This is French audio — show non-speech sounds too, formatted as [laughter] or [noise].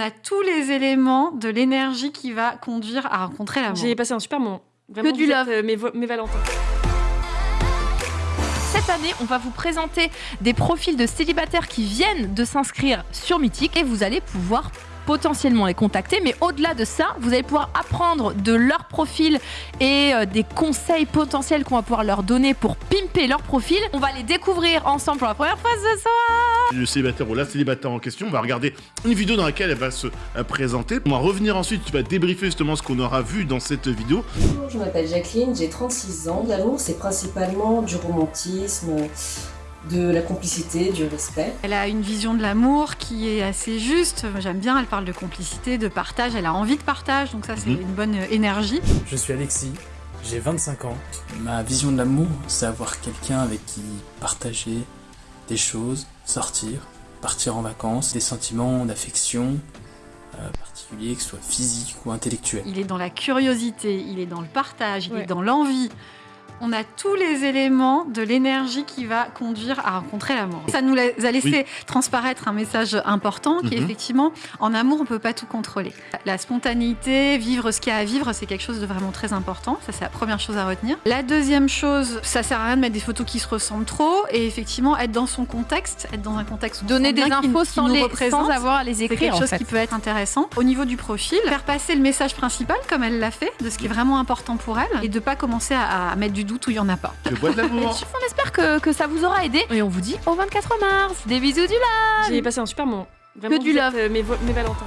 a tous les éléments de l'énergie qui va conduire à rencontrer l'amour. J'ai passé un super moment. Vraiment, Que du love. êtes, euh, mes Valentins. Cette année, on va vous présenter des profils de célibataires qui viennent de s'inscrire sur Mythique et vous allez pouvoir potentiellement les contacter. Mais au-delà de ça, vous allez pouvoir apprendre de leur profil et euh, des conseils potentiels qu'on va pouvoir leur donner pour pimper leur profil. On va les découvrir ensemble pour la première fois ce soir. le célibataire ou la célibataire en question. On va regarder une vidéo dans laquelle elle va se euh, présenter. On va revenir ensuite, tu vas débriefer justement ce qu'on aura vu dans cette vidéo. Bonjour, je m'appelle Jacqueline, j'ai 36 ans. L'amour, c'est principalement du romantisme, de la complicité, du respect. Elle a une vision de l'amour qui est assez juste. J'aime bien, elle parle de complicité, de partage, elle a envie de partage, donc ça c'est Mhm. une bonne énergie. Je suis Alexis, j'ai 25 ans. Ma vision de l'amour, c'est avoir quelqu'un avec qui partager des choses, sortir, partir en vacances, des sentiments d'affection euh, particuliers, que ce soit physiques ou intellectuels. Il est dans la curiosité, il est dans le partage, il Ouais. est dans l'envie. On a tous les éléments de l'énergie qui va conduire à rencontrer l'amour. Ça nous a laissé Oui. transparaître un message important qui est Mhm. effectivement, en amour, on peut pas tout contrôler. La spontanéité, vivre ce qu'il y a à vivre, c'est quelque chose de vraiment très important. Ça, c'est la première chose à retenir. La deuxième chose, ça sert à rien de mettre des photos qui se ressemblent trop et effectivement être dans son contexte, être dans un contexte Donner des infos qu'il sans, nous les, représente. sans avoir à les C'est écrire quelque en chose fait. qui peut être intéressant. Au niveau du profil, faire passer le message principal comme elle l'a fait, de ce qui est vraiment important pour elle, et de pas commencer à, à mettre du doute où il y en a pas. Le bois de Et l'amour. [laughs] on espère que, que ça vous aura aidé et on vous dit au 24 mars. Des bisous du live J'ai passé un super moment. Vraiment, Que du love. êtes, euh, mes Valentins.